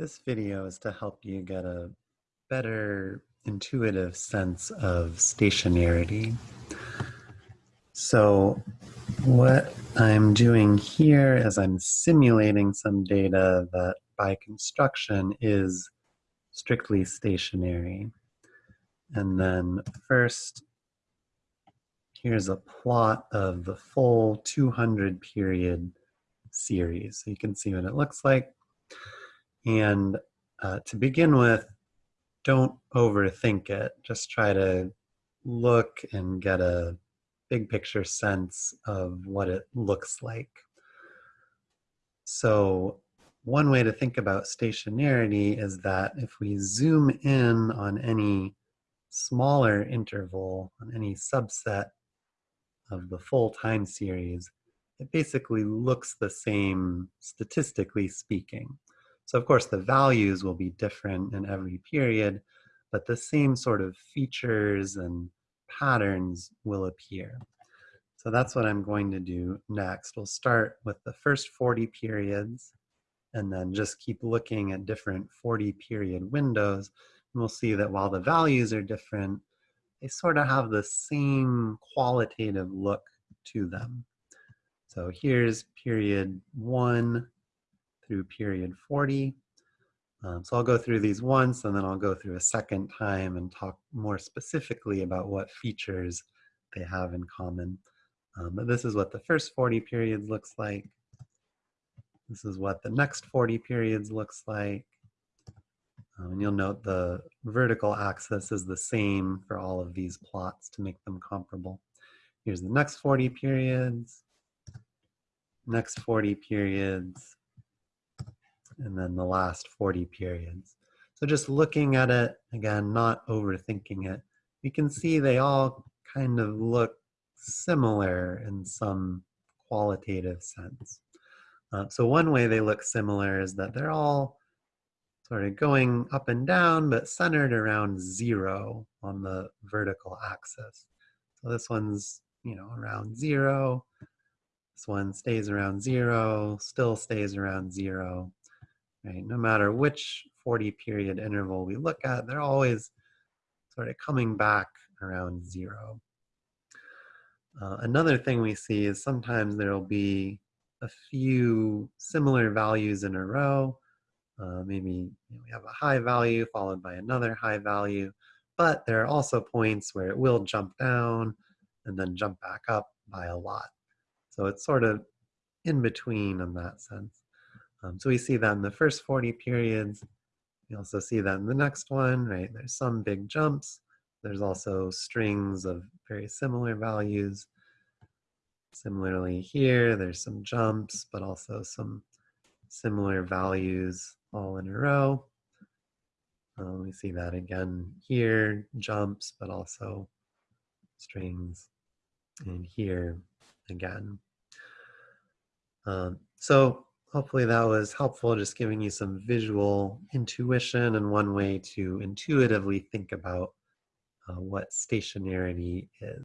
This video is to help you get a better intuitive sense of stationarity. So what I'm doing here is I'm simulating some data that by construction is strictly stationary. And then first, here's a plot of the full 200 period series. So you can see what it looks like. And uh, to begin with, don't overthink it. Just try to look and get a big picture sense of what it looks like. So one way to think about stationarity is that if we zoom in on any smaller interval, on any subset of the full time series, it basically looks the same statistically speaking. So of course the values will be different in every period, but the same sort of features and patterns will appear. So that's what I'm going to do next. We'll start with the first 40 periods and then just keep looking at different 40 period windows. And we'll see that while the values are different, they sort of have the same qualitative look to them. So here's period one through period 40. Um, so I'll go through these once and then I'll go through a second time and talk more specifically about what features they have in common. Um, but this is what the first 40 periods looks like. This is what the next 40 periods looks like. Um, and you'll note the vertical axis is the same for all of these plots to make them comparable. Here's the next 40 periods, next 40 periods, and then the last 40 periods. So just looking at it, again, not overthinking it, we can see they all kind of look similar in some qualitative sense. Uh, so one way they look similar is that they're all sort of going up and down, but centered around zero on the vertical axis. So this one's, you know, around zero. This one stays around zero, still stays around zero right? No matter which 40 period interval we look at, they're always sort of coming back around zero. Uh, another thing we see is sometimes there will be a few similar values in a row. Uh, maybe you know, we have a high value followed by another high value, but there are also points where it will jump down and then jump back up by a lot. So it's sort of in between in that sense. Um, so we see that in the first 40 periods. We also see that in the next one, right? There's some big jumps. There's also strings of very similar values. Similarly here, there's some jumps, but also some similar values all in a row. Um, we see that again here, jumps, but also strings. And here again. Um, so hopefully that was helpful, just giving you some visual intuition and one way to intuitively think about uh, what stationarity is.